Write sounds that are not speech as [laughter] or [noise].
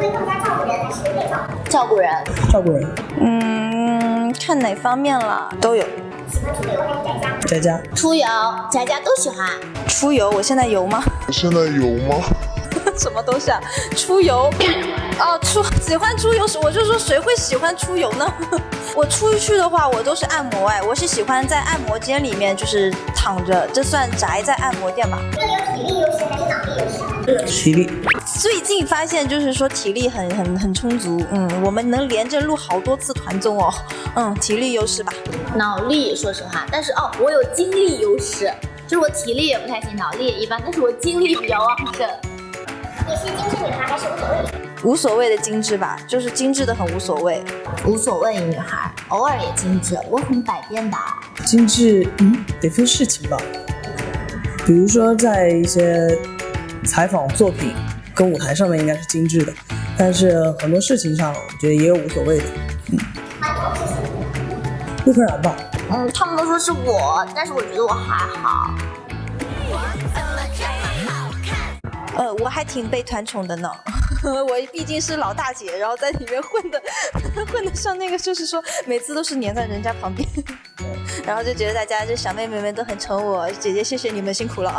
你会更加照顾人还是被照顾？照顾人，照顾人，嗯，看哪方面了都有。喜欢出游还是在家？在家，出游，宅家都喜欢。出游，我现在游吗？现在游吗？[laughs] 什么东西啊？出游，哦，出喜欢出游，我就说谁会喜欢出游呢？[laughs] 我出去的话，我都是按摩哎，我是喜欢在按摩间里面就是躺着，这算宅在按摩店吧？那你有体力优势还是脑力优势？体力，最近发现就是说体力很很很充足，嗯，我们能连着录好多次团综哦，嗯，体力优势吧。脑力，说实话，但是哦，我有精力优势，就是我体力也不太行，脑力也一般，但是我精力比较旺盛。你是精致女孩还是无所谓？无所谓的精致吧，就是精致的很无所谓。无所谓，女孩偶尔也精致，我很百变的。精致，嗯，得分事情吧。比如说在一些采访作品跟舞台上面应该是精致的，但是很多事情上我觉得也有无所谓的。馒头是谁？陆柯燃吧，嗯，他们都说是我，但是我觉得我还好。呃，我还挺被团宠的呢，[laughs] 我毕竟是老大姐，然后在里面混的 [laughs] 混的像那个，就是说每次都是黏在人家旁边，[laughs] 然后就觉得大家这小妹妹们都很宠我，姐姐谢谢你们辛苦了啊。